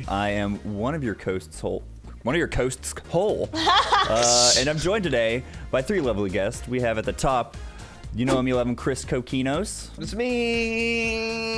today. I am one of your coasts whole. One of your coasts whole. uh, and I'm joined today by three lovely guests. We have at the top, you know him, you love him, Chris Coquinos. It's me.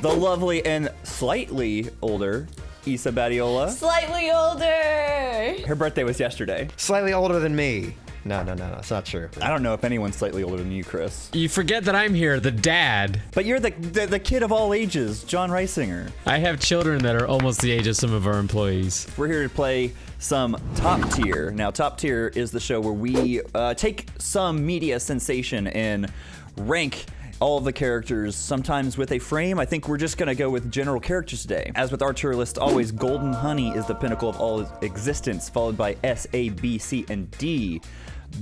The lovely and slightly older Isa Badiola. Slightly older. Her birthday was yesterday. Slightly older than me. No, no, no, no. It's not true. I don't know if anyone's slightly older than you, Chris. You forget that I'm here, the dad. But you're the, the, the kid of all ages, John Reisinger. I have children that are almost the age of some of our employees. We're here to play some Top Tier. Now, Top Tier is the show where we uh, take some media sensation and rank all of the characters, sometimes with a frame. I think we're just gonna go with general characters today. As with our tier list, always Golden Honey is the pinnacle of all existence, followed by S, A, B, C, and D.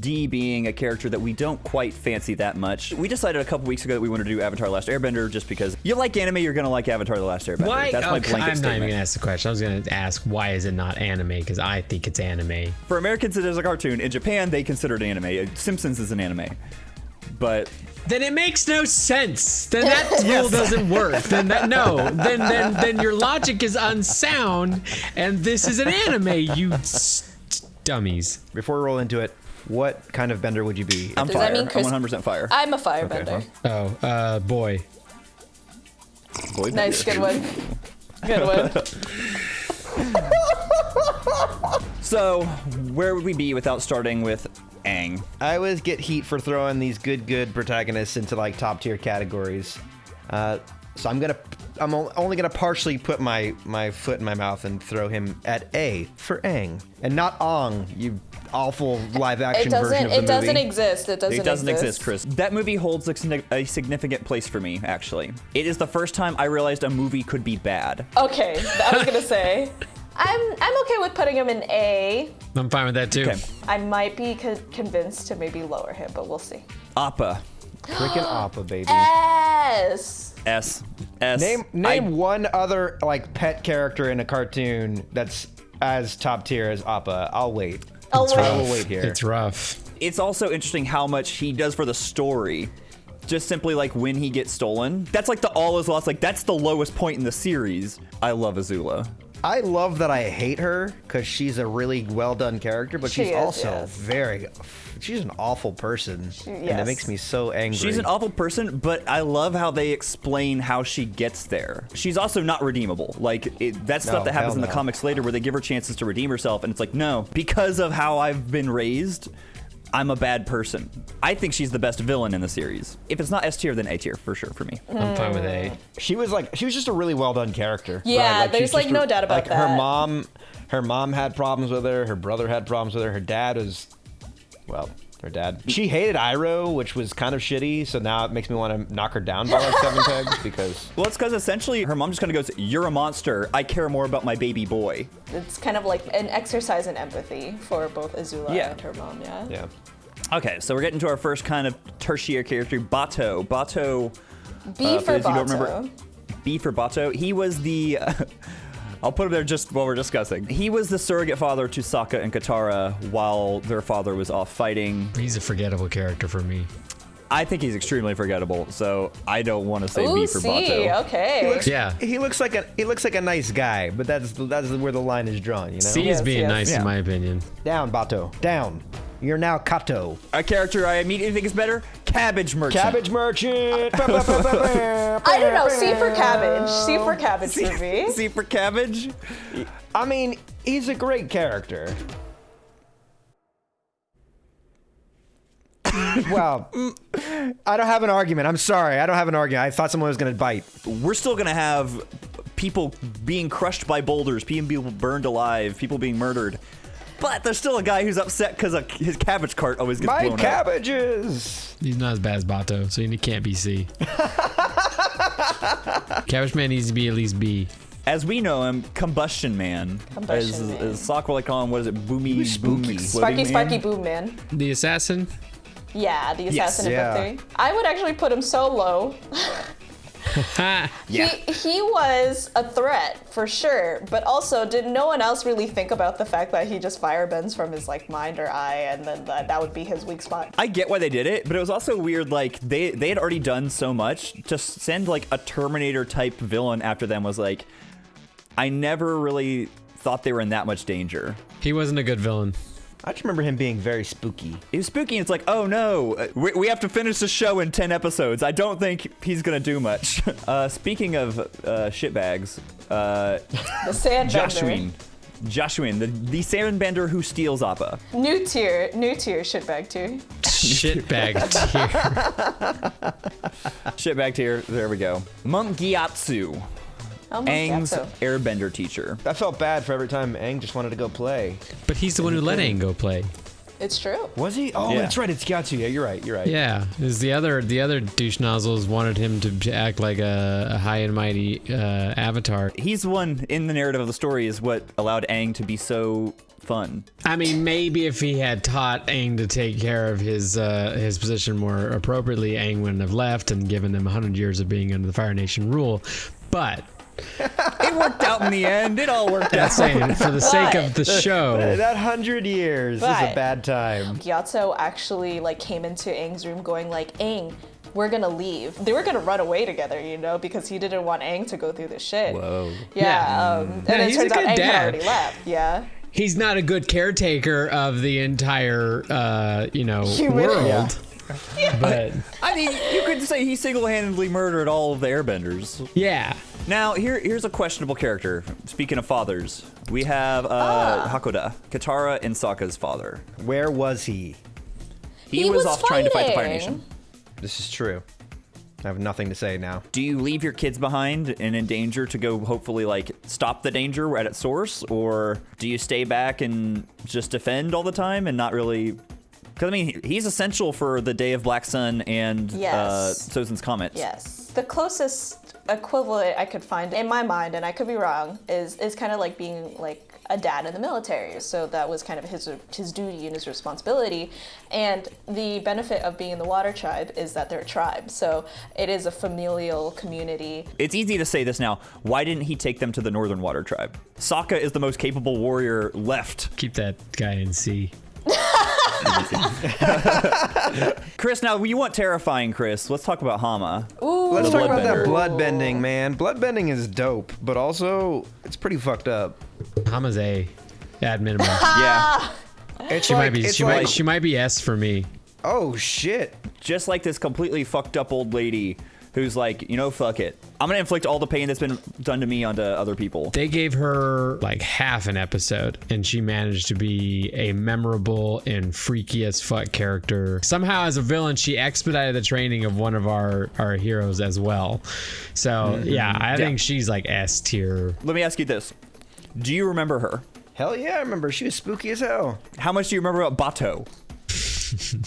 D being a character that we don't quite fancy that much. We decided a couple weeks ago that we wanted to do Avatar: Last Airbender just because you like anime, you're gonna like Avatar: The Last Airbender. Why? That's my Okay, blanket I'm not even gonna ask the question. I was gonna ask why is it not anime? Because I think it's anime. For Americans, it is a cartoon. In Japan, they consider it anime. Simpsons is an anime. But Then it makes no sense. Then that rule doesn't work. Then that no. Then then then your logic is unsound, and this is an anime. You s- dummies. Before we roll into it, what kind of bender would you be? I'm Does fire. that mean Chris- I'm 100% fire. I'm a firebender. Oh, uh, boy. Boy, Nice, good one. Good one. So, where would we be without starting with Aang? I always get heat for throwing these good, good protagonists into like top tier categories. Uh, so I'm gonna, I'm only gonna partially put my my foot in my mouth and throw him at A for Aang, and not Ong, you awful live action version of the It doesn't exist. It doesn't. It doesn't exist, Chris. That movie holds a, a significant place for me, actually. It is the first time I realized a movie could be bad. Okay, I was gonna say. I'm I'm okay with putting him in A. I'm fine with that too. Okay. I might be co- convinced to maybe lower him, but we'll see. Appa. Freaking Appa, baby. S. S. S. Name I- name one other like pet character in a cartoon that's as top tier as Appa. I'll wait. Oh I will wait. wait here. It's rough. it's also interesting how much he does for the story. Just simply like when he gets stolen. That's like the all is lost. Like that's the lowest point in the series. I love Azula. I love that I hate her because she's a really well done character, but She she's is, also yes. very. She's an awful person, and yes. it makes me so angry. She's an awful person, but I love how they explain how she gets there. She's also not redeemable. Like it, that's No, stuff that happens hell in the no. comics later, where they give her chances to redeem herself, and it's like, no, because of how I've been raised, I'm a bad person. I think she's the best villain in the series. If it's not S tier, then A tier for sure for me. I'm fine with A. Mm. She was like, she was just a really well done character. Yeah, she's there's, like, no doubt about like, Her mom, her mom had problems with her. Her brother had problems with her. Her dad was, well, her dad. She hated Iroh, which was kind of shitty. So now it makes me want to knock her down by like seven pegs because Well, it's because essentially her mom just kind of goes, "You're a monster. I care more about my baby boy." It's kind of like an exercise in empathy for both Azula Yeah. and her mom. Yeah. yeah. Okay, so we're getting to our first kind of tertiary character, Bato. Bato. B Uh, for those who don't Bato. remember- B for Bato. He was the. I'll put him there just while we're discussing. He was the surrogate father to Sokka and Katara while their father was off fighting. He's a forgettable character for me. I think he's extremely forgettable, so I don't want to say Ooh, B for C. Bato. Okay. Yeah. He looks like a he looks like a nice guy, but that's that's where the line is drawn. You know. C Yes, is being yes. nice Yeah. in my opinion. Down, Bato. Down. You're now Kato. A character I immediately think is better, Cabbage Merchant. Cabbage merchant. I don't know. C for cabbage. C for cabbage for me. C for Cabbage. I mean, he's a great character. well, I don't have an argument. I'm sorry. I don't have an argument. I thought someone was going to bite. We're still gonna have people being crushed by boulders, people being burned alive, people being murdered. But there's still a guy who's upset because his cabbage cart always gets My blown up. cabbages. He's not as bad as Bato, so he can't be C. Cabbage Man needs to be at least B. As we know him, Combustion Man. Combustion as, Man. As Sock like call him, what is it? Boomy, was boom, spooky. exploding Sparky, man? Sparky, Boom Man. The assassin? Yeah, the assassin Yeah. of the three. I would actually put him so low. Ha! Yeah. He, he was a threat for sure, but also did no one else really think about the fact that he just firebends from his like mind or eye, and then that, that would be his weak spot. I get why they did it, but it was also weird. Like they they had already done so much to send like a Terminator type villain after them was like, I never really thought they were in that much danger. He wasn't a good villain. I just remember him being very spooky. It was spooky. and It's like, oh no, uh, we, we have to finish the show in 10 episodes. I don't think he's going to do much. Uh, speaking of uh, shitbags, uh, The sand Joshuin. Joshuin, the, the sandbender who steals Appa. New tier, new tier, shitbag tier. Shitbag tier. Shitbag tier. There we go. Monk Gyatso, My Aang's so- airbender teacher. I felt bad for every time Aang just wanted to go play. But he's the one who let Aang go play. It's true. Was he? Oh, Yeah. that's right. It's Gyatso. Yeah, you're right. You're right. Yeah, is the other the other douche nozzles wanted him to act like a, a high and mighty uh, avatar. He's the one in the narrative of the story is what allowed Aang to be so fun. I mean, maybe if he had taught Aang to take care of his uh, his position more appropriately, Aang wouldn't have left and given him 100 years of being under the Fire Nation rule. But It worked out in the end. It all worked out. that's saying for the sake of the show. That hundred years is a bad time. Gyatso actually like came into Aang's room going like, Aang, we're gonna leave. They were gonna run away together, you know, because he didn't want Aang to go through this shit. Whoa. Yeah, Yeah. um, and Yeah, it he's a turns out good Aang dad. had already left. Yeah. He's not a good caretaker of the entire, uh, you know, Human- world. But I mean, you could say he single-handedly murdered all of the airbenders. yeah, Now, here, here's a questionable character. Speaking of fathers, we have uh, Ah. Hakoda, Katara and Sokka's father. Where was he? He, He was, was off trying to fight the Fire fighting. Nation. This is true. I have nothing to say now. Do you leave your kids behind and in danger to go hopefully like stop the danger at its source, or do you stay back and just defend all the time and not really? Because I mean, he's essential for the Day of Black Sun and uh, Sozin's Comet. Yes. The closest equivalent I could find in my mind, and I could be wrong, is is kind of like being like a dad in the military. So that was kind of his his duty and his responsibility. And the benefit of being in the Water Tribe is that they're a tribe. So it is a familial community. It's easy to say this now. Why didn't he take them to the Northern Water Tribe? Sokka is the most capable warrior left. keep that guy in C. Chris, now you want terrifying, Chris. Let's talk about Hama. Let's talk about that bloodbender. blood bending, man. Blood bending is dope, but also it's pretty fucked up. Hama's A, at minimum. Yeah. It's She like, might be. She like, might. She might be S for me. oh shit. Just like this completely fucked up old lady who's like, you know, fuck it. I'm gonna inflict all the pain that's been done to me onto other people. They gave her like half an episode, and she managed to be a memorable and freaky as fuck character. Somehow, as a villain, she expedited the training of one of our our heroes as well. So mm-hmm. yeah, I think she's like S tier. Let me ask you this. Do you remember her? Hell yeah, I remember. She was spooky as hell. How much do you remember about Bato?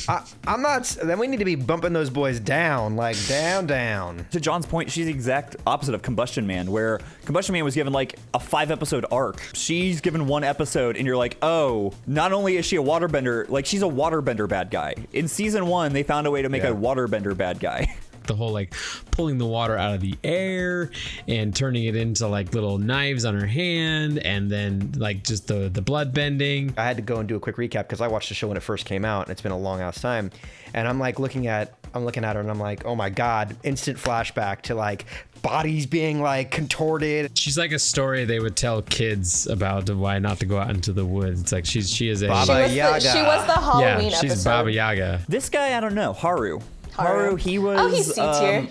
I, I'm not. Then we need to be bumping those boys down, like down, down. To John's point, she's the exact opposite of Combustion Man, where Combustion Man was given like a five episode arc. She's given one episode, and you're like, oh, not only is she a waterbender, like she's a waterbender bad guy. In season one, they found a way to make Yeah. a waterbender bad guy. The whole like pulling the water out of the air and turning it into like little knives on her hand, and then like just the the blood bending. I had to go and do a quick recap because I watched the show when it first came out, and it's been a long ass time. And I'm like looking at, I'm looking at her, and I'm like, oh my god, instant flashback to like bodies being like contorted. She's like a story they would tell kids about why not to go out into the woods. It's like she's she is a Baba She was, the, Yaga. she was the Halloween yeah, she's episode. Baba Yaga. This guy, I don't know, Haru. Haru. he was. Oh, he's C tier. um,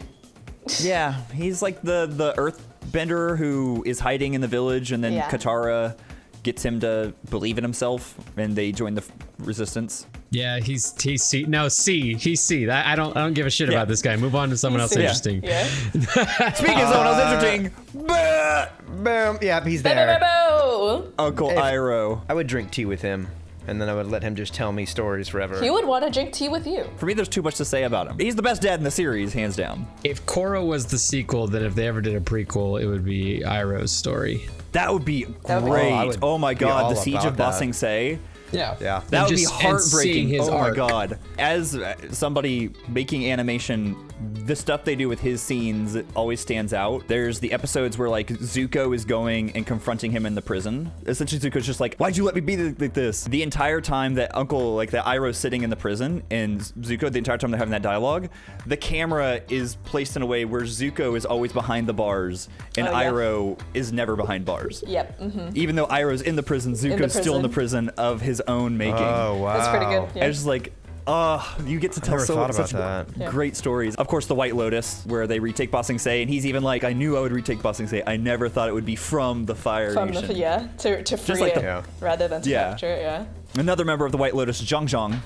yeah, he's like the the Earthbender who is hiding in the village, and then Yeah. Katara gets him to believe in himself, and they join the f- resistance. Yeah, he's he's C. No, C. He's C. That, I don't I don't give a shit Yeah. about this guy. Move on to someone else C. interesting. Yeah. Speaking of someone else interesting, bah! Boom. Yeah, he's Bo- bo- there. bo- bo. Uncle If- Iroh. I would drink tea with him, and then I would let him just tell me stories forever. He would want to drink tea with you. For me, there's too much to say about him. He's the best dad in the series, hands down. If Korra was the sequel, then if they ever did a prequel, it would be Iroh's story. That would be That would be- great. Oh, Oh, my god, the Siege of about Ba Sing Se. Yeah. Yeah. That And would just- be heartbreaking. his oh arc. my god! As uh, somebody making animation, the stuff they do with his scenes always stands out. There's the episodes where like Zuko is going and confronting him in the prison. Essentially, Zuko's just like, "Why'd you let me be like this?" The entire time that Uncle, like that Iroh's sitting in the prison, and Zuko, the entire time they're having that dialogue, the camera is placed in a way where Zuko is always behind the bars, and Oh, yeah. Iroh is never behind bars. Yep. hmm Even though Iroh's in the prison, Zuko's still in the prison. prison of his own making. Oh wow. That's pretty good. Yeah. I was just like, oh, you get to tell never so thought about such that. Yeah. great stories. Of course, the White Lotus, where they retake Ba Sing Se, and he's even like, I knew I would retake Ba Sing Se. I never thought it would be from the Fire From Nation. the yeah to to free like it the- Yeah. rather than to Yeah. capture it. Yeah. Another member of the White Lotus, Jeong Jeong.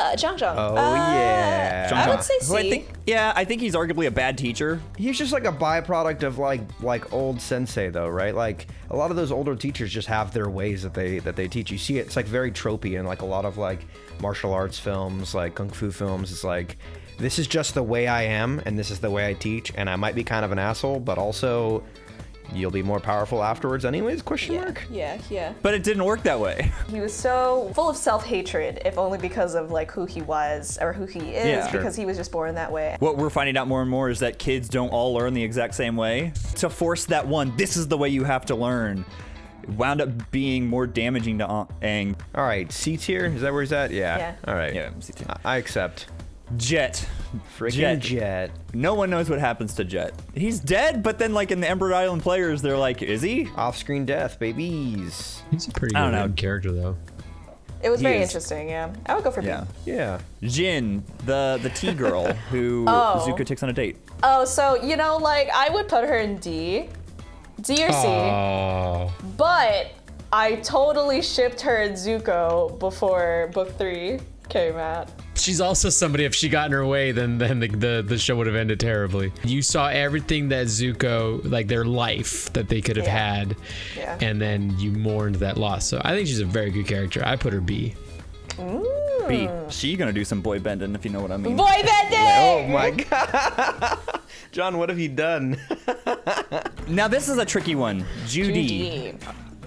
Ah, Jeong Jeong. Oh, Uh, yeah. I Zhang would say who I C. think, yeah, I think he's arguably a bad teacher. He's just like a byproduct of like like old sensei though, right? Like a lot of those older teachers just have their ways that they that they teach. You see it, it's like very tropey in like a lot of like martial arts films, like kung fu films. It's like this is just the way I am and this is the way I teach and I might be kind of an asshole, but also you'll be more powerful afterwards anyways, question yeah, mark? yeah, yeah. But it didn't work that way. He was so full of self-hatred, if only because of like who he was or who he is, Yeah. Sure. because he was just born that way. What we're finding out more and more is that kids don't all learn the exact same way. To force that one, this is the way you have to learn, wound up being more damaging to An- Aang. All right, C tier, is that where he's at? Yeah. Yeah. All right. Yeah, C tier. I- I accept. Jet. Freaking Jet. Jet. No one knows what happens to Jet. He's dead, but then like in the Ember Island players, they're like, is he? Off-screen death, babies. He's a pretty I good don't know. character though. It was He very is. interesting. Yeah, I would go for B. Yeah. Yeah. Jin, the the tea girl who Oh. Zuko takes on a date. Oh, so you know, like I would put her in D, D or C, Oh, but I totally shipped her and Zuko before book three came out. she's also somebody. If she got in her way, then then the, the the show would have ended terribly. You saw everything that Zuko, like their life that they could have Yeah. had, Yeah. and then you mourned that loss. So I think she's a very good character. I put her B. B. Mm. She gonna do some boy bending if you know what I mean. Boy bending. Oh my god. John, what have you done? Now this is a tricky one. Judy. Judy.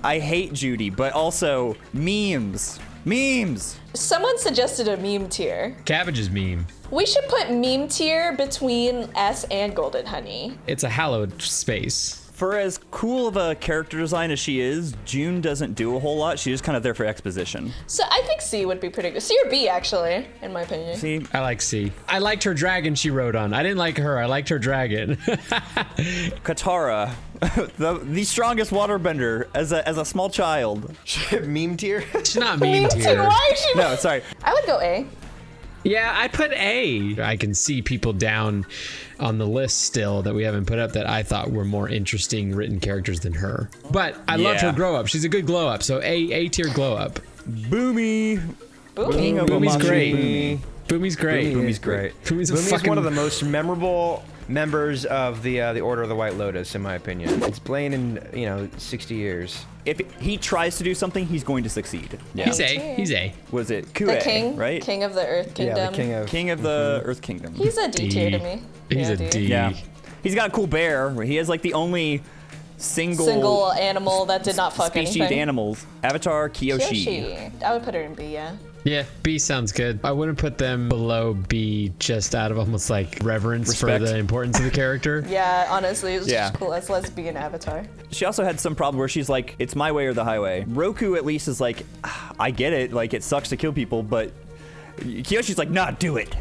I hate Judy, but also memes. Memes. Someone suggested a meme tier. Cabbage's meme. We should put meme tier between S and Golden Honey. It's a hallowed space. For as cool of a character design as she is, June doesn't do a whole lot. She's just kind of there for exposition. So I think C would be pretty good. C or B, actually, in my opinion. See, I like C. I liked her dragon she rode on. I didn't like her. I liked her dragon. Katara, the the strongest waterbender as a as a small child. Meme tier? She's not mean Meme to tier. Why is she? No, sorry. I would go A. Yeah, I put A. I can see people down on the list still that we haven't put up that I thought were more interesting written characters than her. But I loved her Yeah. grow up. She's a good glow up. So A A tier glow up. Bumi. Bumi. King of Bumi's Omashu. great. Bumi's great. Bumi's great. Bumi's a Bumi fucking one of the most memorable members of the uh, the Order of the White Lotus, in my opinion. It's Blaine in you know 60 years. If he tries to do something, he's going to succeed. Yeah. He's A. He's A. Was it The king, right? king of the Earth Kingdom. Yeah, the king of. King of the Earth Kingdom. He's a D, tier to me. He's Yeah, a D. yeah. He's got a cool bear. He has like the only single, Single animal that did not fuck species anything. animals. Avatar Kyoshi. Kyoshi. I would put her in B, yeah. Yeah, B sounds good. I wouldn't put them below B just out of almost like reverence Respect. for the importance of the character. Yeah, honestly, it was Yeah. just cool as lesbian avatar. She also had some problem where she's like, "It's my way or the highway." Roku at least is like, "Ah, "I get it. Like it sucks to kill people, but." Kyoshi's like, "Nah, do it.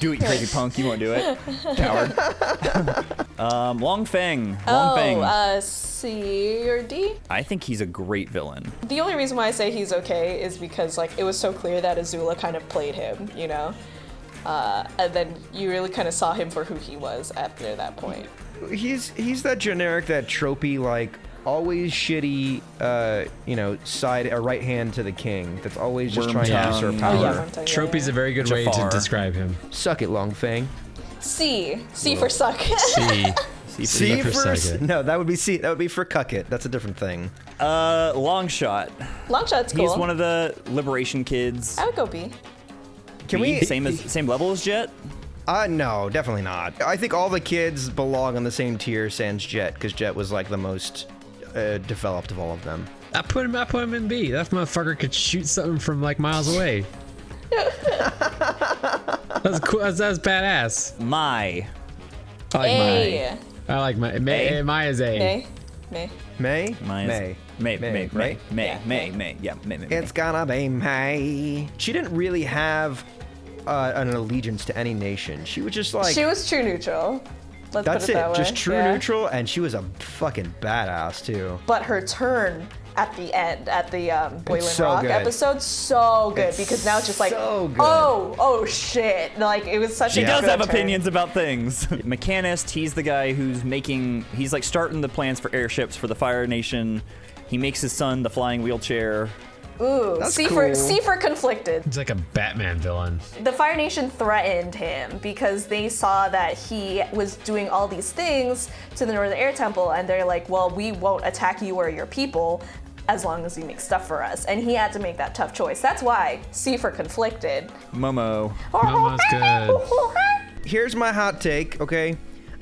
Do it, crazy punk. You won't do it, coward." um, Long Feng. Long oh, Feng. uh, C or D? I think he's a great villain. The only reason why I say he's okay is because like it was so clear that Azula kind of played him, you know? Uh, and then you really kind of saw him for who he was after that point. He's he's that generic, that tropey, like always shitty, uh, you know, side a right hand to the king. That's always just trying to Wormtongue. usurp power. Oh, yeah, I'm telling you, Trophy's a very good way to describe him. Suck it, Long Feng. C. C for suck. C. See, C for for second. no, that would be C. That would be for cuck it. That's a different thing. Uh, Long Shot. Longshot's cool. He's one of the Liberation kids. I would go B. Can B, we? same as same level as Jet? Uh, no, definitely not. I think all the kids belong on the same tier sans Jet, because Jet was like the most uh, developed of all of them. I put him. I put him in B. That motherfucker could shoot something from like miles away. that's cool. That's, that's badass. My. I like A. my. I like my. May, A? my is A. May. May. May? My is May. May. May. May. right? May. Yeah, May. May. May. Yeah. May. May. May. It's gonna be May. She didn't really have uh, an allegiance to any nation. She was just like she was true neutral. Let's that's put it, it, that way. just true Yeah. neutral, and she was a fucking badass too. But her turn at the end, at the um, Boiling so Rock good. episode, so good It's because now it's just like, so oh, oh shit! Like it was such She a does good have turn. opinions about things. Mechanist, he's the guy who's making, he's like starting the plans for airships for the Fire Nation. He makes his son the flying wheelchair. Ooh, That's C for cool. C for conflicted. He's like a Batman villain. The Fire Nation threatened him because they saw that he was doing all these things to the Northern Air Temple, and they're like, well, we won't attack you or your people as long as you make stuff for us. And he had to make that tough choice. That's why C for conflicted. Momo. Oh, Momo's good. Oh, Here's my hot take, okay?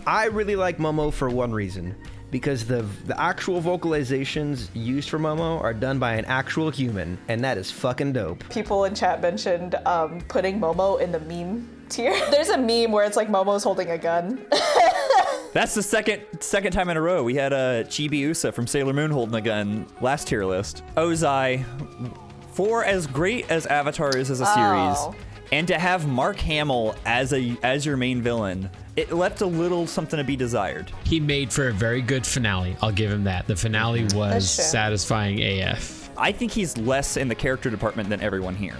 I really like Momo for one reason. Because the the actual vocalizations used for Momo are done by an actual human, and that is fucking dope. People in chat mentioned um, putting Momo in the meme tier. There's a meme where it's like Momo's holding a gun. That's the second second time in a row we had a uh, Chibi Usa from Sailor Moon holding a gun last tier list. Ozai, for as great as Avatar is as a Oh. series, and to have Mark Hamill as a as your main villain, it left a little something to be desired. He made for a very good finale. I'll give him that. The finale was satisfying AF. I think he's less in the character department than everyone here.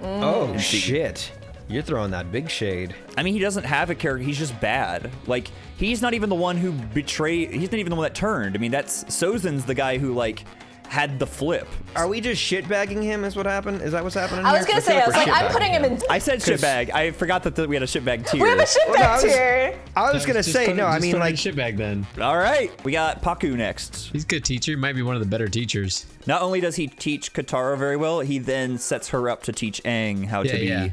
Mm. Oh shit. You're throwing that big shade. I mean, he doesn't have a character. He's just bad. Like, he's not even the one who betrayed. He's not even the one that turned. I mean, that's Sozin's the guy who like had the flip. Are we just shitbagging him? Is what happened? Is that what's happening? I was here? gonna say, feel I was like, I'm putting him in. I said shitbag. I forgot that the, we had a shitbag tier. We have a shitbag Well, no, I was- tier. I was gonna Just say no. I mean put him in like shitbag then. All right, we got Pakku next. He's a good teacher. He might be one of the better teachers. Not only does he teach Katara very well, he then sets her up to teach Aang how Yeah, to be yeah.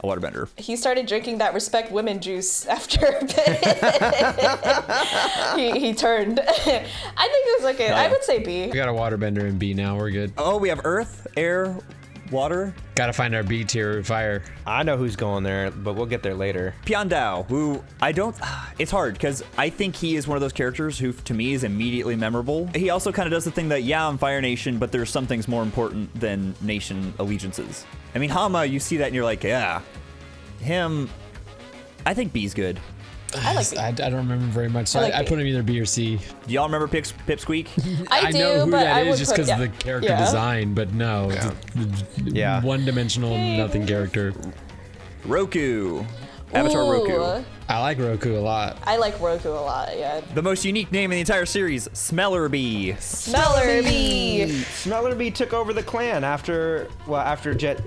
A waterbender. He started drinking that respect women juice after a bit. he, he turned. I think it was okay. I would say B. We got a waterbender in B now. We're good. Oh, we have Earth, Air, Water. Gotta find our B tier fire. I know who's going there, but we'll get there later. Piandao, who I don't. It's hard because I think he is one of those characters who, to me, is immediately memorable. He also kind of does the thing that, yeah, I'm Fire Nation, but there's some things more important than nation allegiances. I mean, Hama, you see that and you're like, yeah. Him, I think B's good. I like B. I, I don't remember very much, so I I, like I B. put him either B or C. Do y'all remember Pips, Pipsqueak? I, do, know who but that I is would just because yeah. of the character Yeah. design, but no, it's a- Yeah. one-dimensional, nothing character. Roku. Avatar Ooh, Roku. I like Roku a lot. I like Roku a lot. Yeah. The most unique name in the entire series, Smellerbee. Smeller Smellerbee took over the clan after well after Jet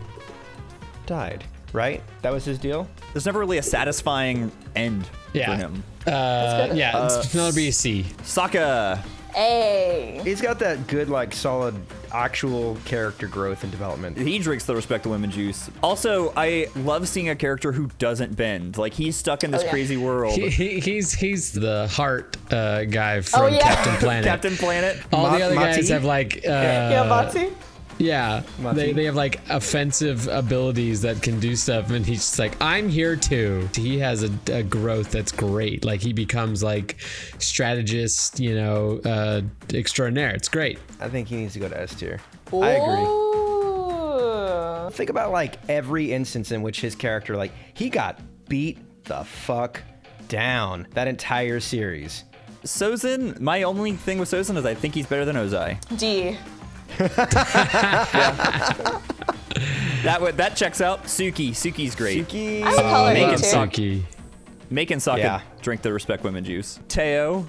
died. Right? That was his deal. There's never really a satisfying end Yeah. for him. Uh, good. yeah, it's another B, C. Sokka. A. He's got that good, like, solid, actual character growth and development. He drinks the respect of women juice. Also, I love seeing a character who doesn't bend. Like he's stuck in this Oh, yeah. crazy world. He, he, he's he's the heart uh, guy from Oh, yeah. Captain Planet. Captain Planet. All Ma- the other guys Mati? have like uh, yeah, Batsy. Yeah, they, they have like offensive abilities that can do stuff, and he's just like, I'm here too. He has a, a growth that's great. Like he becomes like strategist, you know, uh, extraordinaire. It's great. I think he needs to go to S tier. I agree. Think about like every instance in which his character, like, he got beat the fuck down that entire series. Sozin. My only thing with Sozin is I think he's better than Ozai. D. That would that checks out. Suki. Suki's great. Suki. I would call her Make D it too. suck. Sucky. Sokka Yeah. drink the respect women juice. Teo.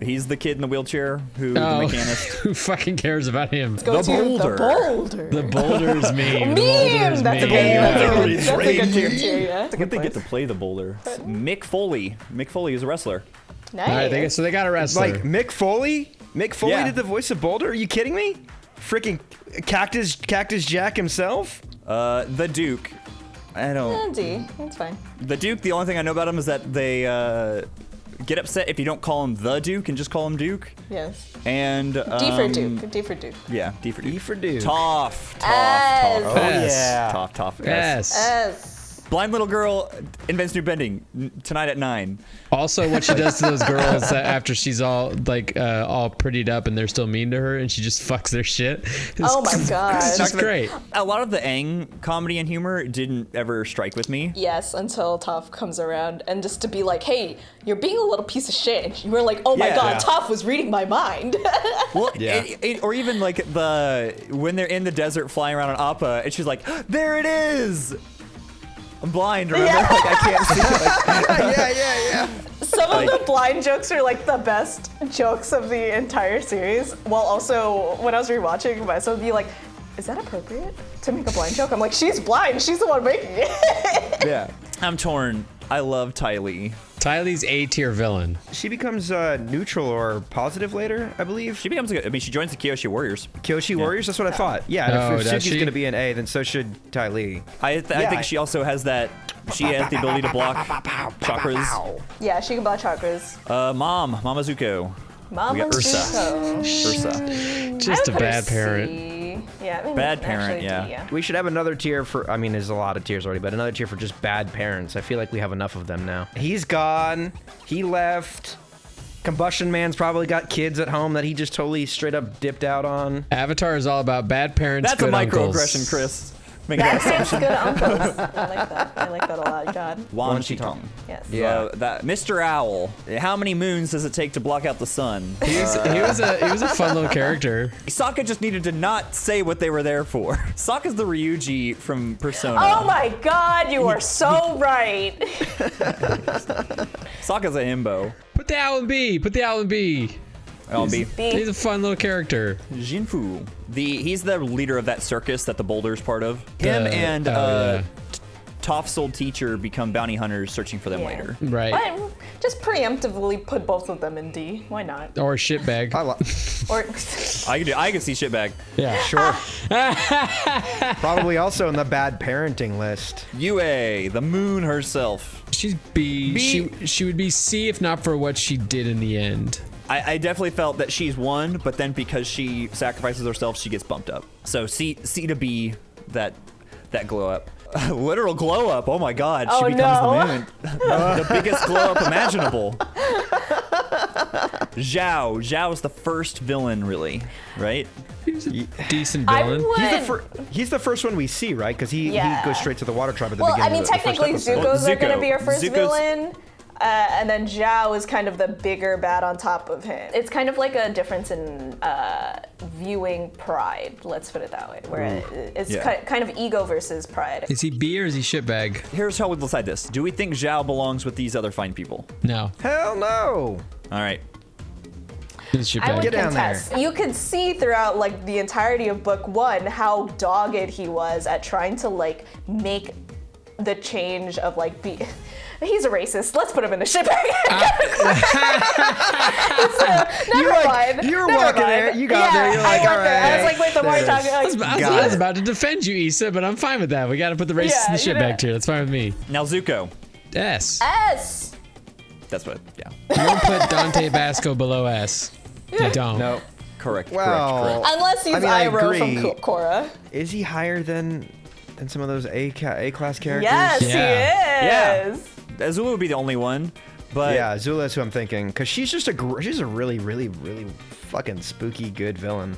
He's the kid in the wheelchair who Oh, the mechanist. who fucking cares about him? Go The to boulder. The boulder. The boulder's meme. The boulder's Meme. That's a meme. good. That's a good. He's That's a good reindeer. tier too. Yeah. I think they get to play the boulder. Mick Foley. Mick Foley is a wrestler. Nice. All right, they, so they got a wrestler. Like, Mick Foley? Mick Foley Yeah. did the voice of Boulder? Are you kidding me? Freaking Cactus Cactus Jack himself? Uh, the Duke. I don't. Eh, D. That's fine. The Duke. The only thing I know about him is that they uh, get upset if you don't call him the Duke and just call him Duke. Yes. And um, D for Duke. D for Duke. Yeah, D for Duke. E for Duke. Tough, tough, S. Oh S. yeah. Tough, tough. Yes. S. Blind little girl invents new bending tonight at nine. Also, what she does to those girls after she's all like uh, all prettied up and they're still mean to her, and she just fucks their shit. It's, Oh my god. It's just great. A lot of the Aang comedy and humor didn't ever strike with me. Yes, until Toph comes around and just to be like, hey, you're being a little piece of shit. And you were like, oh my Yeah. god, Yeah. Toph was reading my mind. Well, Yeah. it- it- or even like the when they're in the desert flying around on Appa, and she's like, "There it is." I'm blind. Remember? Yeah. Like I can't see. Like, yeah, yeah, yeah. Some of the blind jokes are like the best jokes of the entire series. While also, when I was rewatching myself, be like, is that appropriate to make a blind joke? I'm like, she's blind. She's the one making it. yeah. I'm torn. I love Ty Lee. Ty Lee's A tier villain. She becomes uh, neutral or positive later, I believe. She becomes. A, I mean, she joins the Kyoshi Warriors. Kyoshi Warriors. That's what I thought. Yeah. and Oh, if, if Suki's she? gonna be an A, then so should Ty Lee. I, th- I think I- she also has that. She has the ability to block chakras. yeah, she can block chakras. Uh, mom, Mama Zuko. Mama we got Ursa. Ursa. Just I a would put her bad parent. C. Yeah, maybe Bad actually parent, D, yeah. We should have another tier for. I mean, there's a lot of tiers already, but another tier for just bad parents. I feel like we have enough of them now. He's gone. He left. Combustion Man's probably got kids at home that he just totally straight up dipped out on. Avatar is all about bad parents, That's a good uncles. microaggression, Chris. Make that parents, good uncles. I like that. I like that a lot, God. Wan Wan Shi Tong. Yes. Yeah. Uh, that Mr. Owl. How many moons does it take to block out the sun? He was, he was a he was a fun little character. Sokka just needed to not say what they were there for. Sokka's the Ryuji from Persona. Oh my God, you are so right. Sokka's a himbo. Put the owl in B. Put the owl in B. I'll be He's a fun little character. Xin Fu. The he's the leader of that circus that the boulder's part of. Him The- and oh, uh, yeah. Toph's old teacher become bounty hunters searching for them Yeah. later. Right. But just preemptively put both of them in D. Why not? Or shitbag. I lo- Or I can do. I can see shitbag. Yeah. sure. probably also in the bad parenting list. Yue, the moon herself. She's B. B. She she would be C if not for what she did in the end. I, I definitely felt that she's one, but then because she sacrifices herself, she gets bumped up. So C C to B, that that glow up. Literal glow up. Oh my god, she Oh, becomes no. the moon. the biggest glow up imaginable. Zhao. Zhao is the first villain, really, right? He's a decent I villain. would. He's the, fir- he's the first one we see, right? Because he, Yeah. he goes straight to the water tribe at the well, I beginning. mean, of the, the technically, episode. Zuko's Well, are going to be our first Zuko's- villain. Uh, and then Zhao is kind of the bigger bad on top of him. It's kind of like a difference in uh, viewing pride, let's put it that way, where it- it's Yeah. kind of ego versus pride. Is he B or is he shitbag? Here's how we'll decide this. Do we think Zhao belongs with these other fine people? No. Hell no. All right. He's I would shitbag. Get down there. contest. You could see throughout like the entirety of book one how dogged he was at trying to like make the change of like be. He's a racist. Let's put him in a ship bag. never You like- mind. You're never walking mind. there, you got yeah, there, you're I like, went all there. I was like, wait, the more there you're it. I like, was, I was- I was about to defend you, Issa, but I'm fine with that. We got to put the racist Yeah, in the you know. shitbag tier. That's fine with me. Now Zuko. S. S. That's what. Yeah. You don't put Dante Basco below S. You don't. No. Correct. Well, correct. Correct. Unless he's I mean, I Iroh from Korra. Is he higher than than some of those A ca- A class characters? Yes, Yeah. he is. Azula would be the only one, but Yeah, Zula's who I'm thinking, because she's just a she's a really really really fucking spooky good villain.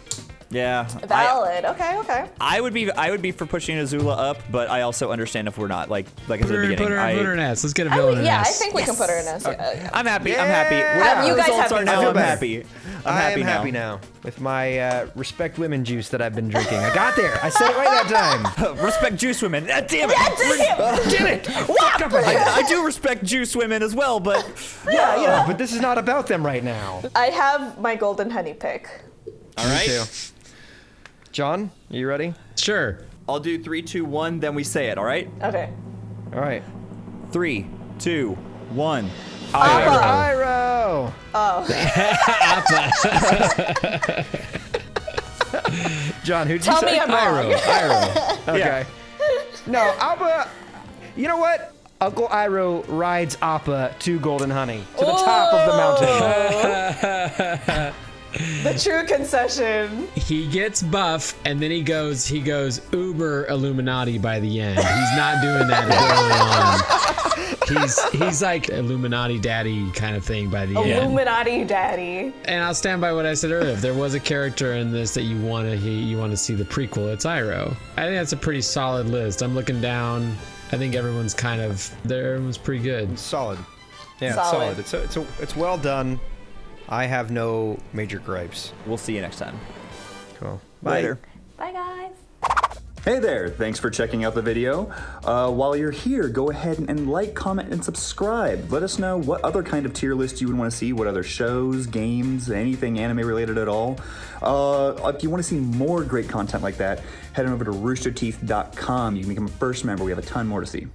Yeah. I, Valid. okay, okay. I would be I would be for pushing Azula up, but I also understand if we're not. Like like I Put said her, at the put, beginning. her, I, put her in S. Let's get a I villain mean, in yeah, I think we can put her in S. Yeah. I'm happy. I'm happy. Whatever You guys results have are now, I'm better. happy. I'm I happy am now. happy now with my uh, respect women juice that I've been drinking. I got there. I said it right that time. respect juice women. Ah, damn it. Damn it! I, I do respect juice women as well, but Yeah, yeah. But this is not about them right now. I have my golden honey pick. all right. Too. John, you ready? Sure. I'll do three, two, one. Then we say it. All right. Okay. All right. Three, two, one. Iroh. John, who'd you Tell say? me I'm wrong. Iroh. Iroh. Okay. No, Alba. You know what? Uncle Iroh rides Appa to Golden Honey to the top of the mountain. The true concession. he gets buff and then he goes he goes uber illuminati by the end he's not doing that early on he's he's like illuminati daddy kind of thing by the end Illuminati daddy. and i'll stand by what i said earlier if there was a character in this that you want to you want to see the prequel it's iroh i think that's a pretty solid list i'm looking down i think everyone's kind of there everyone's pretty good solid. Yeah, Solid. solid. It's a, it's a, it's well done. I have no major gripes. We'll see you next time. Cool. Later. Bye, guys. Hey there, thanks for checking out the video. Uh, while you're here, go ahead and like, comment, and subscribe. Let us know what other kind of tier list you would want to see, what other shows, games, anything anime related at all. Uh, if you want to see more great content like that, head on over to roosterteeth.com. You can become a first member, we have a ton more to see.